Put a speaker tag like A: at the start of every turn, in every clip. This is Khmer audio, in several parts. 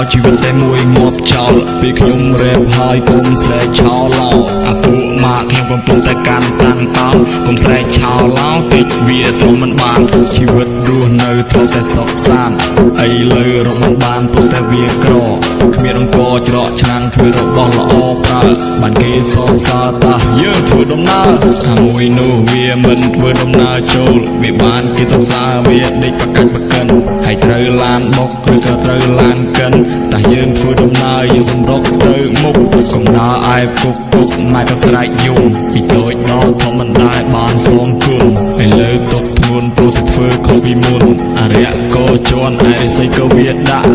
A: វិតតែមួយងាប់ចោលពេលខ្ញុំរែបហើយកុំស្រែកឆោឡោអាពួកម៉ាក់ខ្ញុំកំពុងតែកាន់តាំងតោកុំស្រែកឆោឡោតិចវាទ្រាំមិនបានជីវិតរស់នៅធ្លាប់តែសុខសាន្តអីលើរកមិនបានព្រោះតែវាក្រគ្មានអង្គច្រកឆ្នាំងគ្មានរបស់ល្អប្រើបានគេសរសើរតាយើងធ្វើដំណើរថាមួយនោះវាមិនធ្វើដំណើរចូលវាបានគេទៅសារវាដេកប្រកាច់ប្រកិនហើយត្រូវ ឡានបុកឬក៏ត្រូវឡានកិនតែយើងធ្វើដំណើរយើងសម្រុកទៅមុខកំណើឯពុកពុកម៉ែក៏ស្រែកយំពីតូចដល់ធំមិនដែលបានសងគុណឥឡូវទុកធ្ងន់ព្រោះតែធ្វើខុសពីមុនអរិយក៏ជន់ឯរិស័យក៏វាដាក់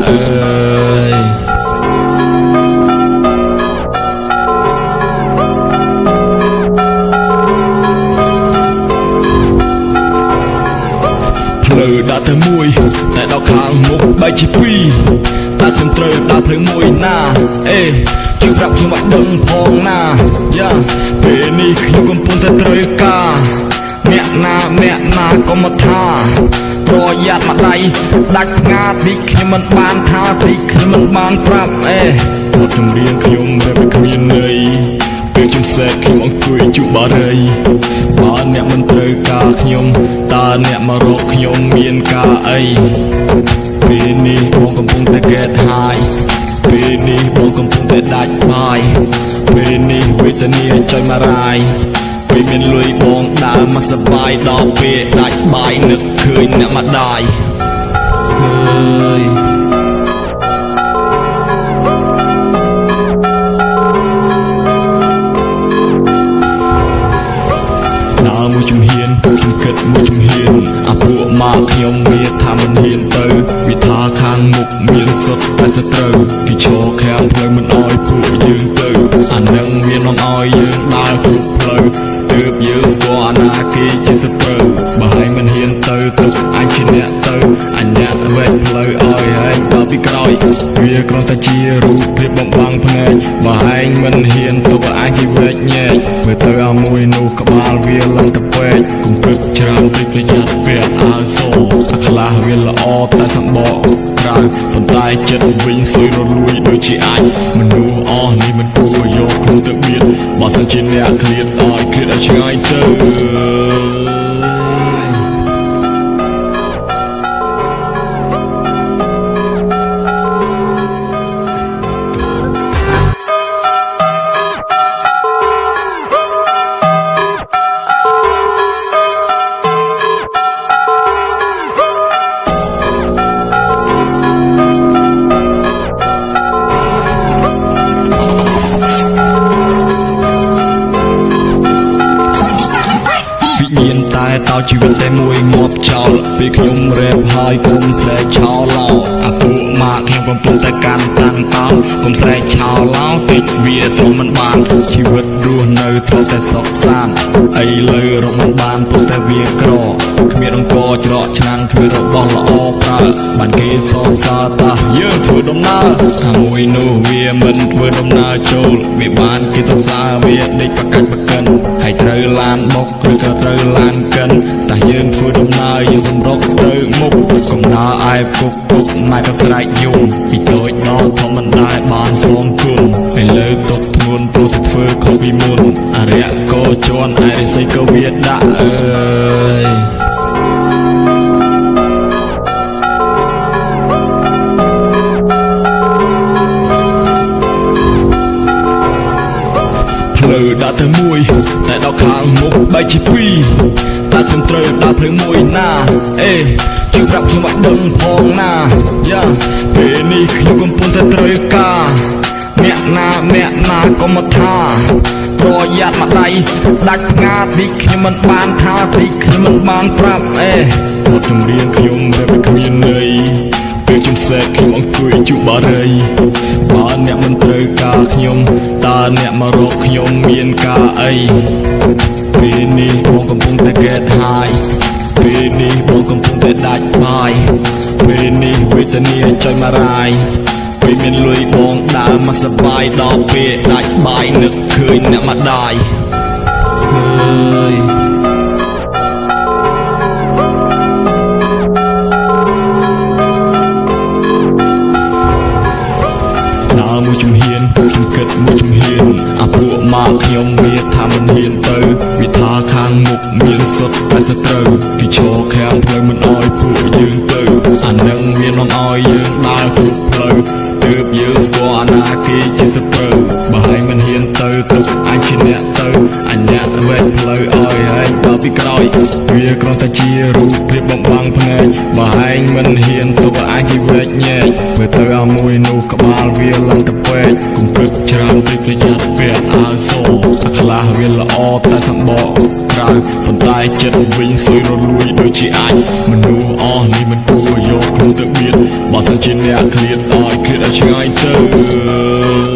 A: ដាក់ទៅមួយតែដល់ខាងមុខបែកជាពីរតែខ្ញុំត្រូវដើរផ្លូវមួយណាអេជួយប្រាប់ខ្ញុំឲ្យដឹងផងណាយ៉ាពេលនេះខ្ញុំកំពុងតែត្រូវការអ្នកណាអ្នកណាក៏មកថាប្រយ័ត្នមកដៃដាច់ផ្ងាតិចខ្ញុំមិនបានថាតិចខ្ញុំមិនបានប្រាប់អេបទចម្រៀងខ្ញុំរៀបគ្មានន័យពេលខ្ញុំសែកខ្ញុំអង្គុយជុបារីបើអ្នកមិនត្រូវការខ្ញុំតើអ្នកមករកខ្ញុំមានការ អីពេលនេះបងកំពុងតែកែតហាយពេលនេះបងកំពុងតែដាច់បាយពេលនេះវេទនាចុយមករាយពេលមានលុយបងដើរមកសបាយដល់ពេលដាច់បាយនឹកឃើញអ្នកម្ដាយអើយ មុខមានសុទ្ធតែសត្រូវគេឈរខាងផ្លូវមិនអោយពួកយើងទៅអានឹងវានាំអោយយើងដើរគ្រប់ផ្លូវទើបយើងស្គាល់អាណាគេជាសត្រូវបើឯងមិនហ៊ានទៅទុកអញជាអ្នកទៅអញអ្នកវែកផ្លូវអោយឯងដល់ពីក្រោយវាគ្រាន់តែជារូបភាពបំបាំងភ្នែកបើឯងមិនហ៊ានទុកឲ្យអញជាវែ កញែកមើលទៅអាមួយនោះក្បាលវាឡើងទៅពេកកុំព្រឹកច្រើនពេកប្រយ័ត្នពាក់អាវសអាខ្លះវាល្អតែសម្បកក្រៅប៉ុន្តែចិត្តវិញសួយរលួយដូចជាអាចមនុស្សអស់នេះមិនគួរយកខ្លួនទៅបៀតបើសិនជាអ្នកឃ្លាតឲ្យឃ្លាតឲ្យឆ្ងាយទៅ ជីវិតតែមួយងាប់ចោលពេលខ្ញុំរែបហើយកុំស្រែកឆោឡោអាពួកម៉ាក់ខ្ញុំកំពុងតែកាន់តាំងតោកុំស្រែកឆោឡោតិចវាទ្រាំមិនបានជីវិតរស់នៅធ្លាប់តែសុខសាន្តអីលើរកមិនបានព្រោះតែវាក្រគ្មានអង្គច្រកឆ្នាំងគ្មានរបស់ល្អប្រើបានគេសរសើរតាយើងធ្វើដំណើរថាមួយនោះវាមិនធ្វើដំណើរចូលវាបានគេទៅសារវាដេកប្រកាច់ប្រកិន ហើយត្រូវឡានបុកឬក៏ត្រូវឡានកិនតែយើងធ្វើដំណើរយើងសម្រុកទៅមុខកំណើឯពុកពុកម៉ែក៏ស្រែកយំពីតូចដល់ធំមិនដែលបានសងគុណឥឡូវទុកធ្ងន់ព្រោះតែធ្វើខុសពីមុនអរិយក៏ជន់ឯរិស័យក៏វាដាក់អើ ផ្លូវដាក់ទៅមួយតែដល់ខាងមុខបែកជាពីរតែខ្ញុំត្រូវដើរផ្លូវមួយណាអេជួយប្រាប់ខ្ញុំឲ្យដឹងផងណាយ៉ាពេលនេះខ្ញុំកំពុងតែត្រូវការអ្នកណាអ្នកណាក៏មកថាប្រយ័ត្នមកដៃដាច់ផ្ងាតិចខ្ញុំមិនបានថាតិចខ្ញុំមិនបានប្រាប់អេបទចម្រៀងខ្ញុំរៀបគ្មានន័យ ពេលខ្ញុំសែកខ្ញុំអង្គុយជុបារីបើអ្នកមិនត្រូវការខ្ញុំតើអ្នកមករកខ្ញុំមានការអីពេលនេះបងកំពុងតែកែតហាយពេលនេះបងកំពុងតែដាច់បាយពេលនេះវេទនាចុយមករាយពេលមានលុយបងដើរមកសបាយដល់ពេលដាច់បាយនឹកឃើញអ្នកម្ដាយអើយ គិតមួយជំហានអាពួកមកខ្ញុំវាថាមិនហ៊ានទៅវាថាខាងមុខមានសុទ្ធតែសត្រូវគេឈរខាងផ្លូវមិនអោយពួកយើងទៅអានឹងវានាំអោយយើងដើរគ្រប់ផ្លូវទើបយើងស្គាល់អាណាគេជាសត្រូវ អញអ្នកវែកផ្លូវអោយហើយដល់ពីក្រោយវាគ្រាន់តែជារូបភាពបំបាំងភ្នែកបើឯងមិនហ៊ានទុកឲ្យអញជាវែកញែកមើលទៅអាមួយនោះក្បាលវាឡើងទៅពេកគុំព្រឹកច្រើនពេកប្រយ័ត្នពាក់អាវសូអាខ្លះវាល្អតែសម្បកក្រៅប៉ុន្តែចិត្តវិញសួយរលួយដូចជាអាចមនុស្សអស់នេះមិនគួរយកខ្លួនទៅបៀតបើសិនជាអ្នកឃ្លាតឲ្យឃ្លាតឲ្យឆ្ងាយទៅ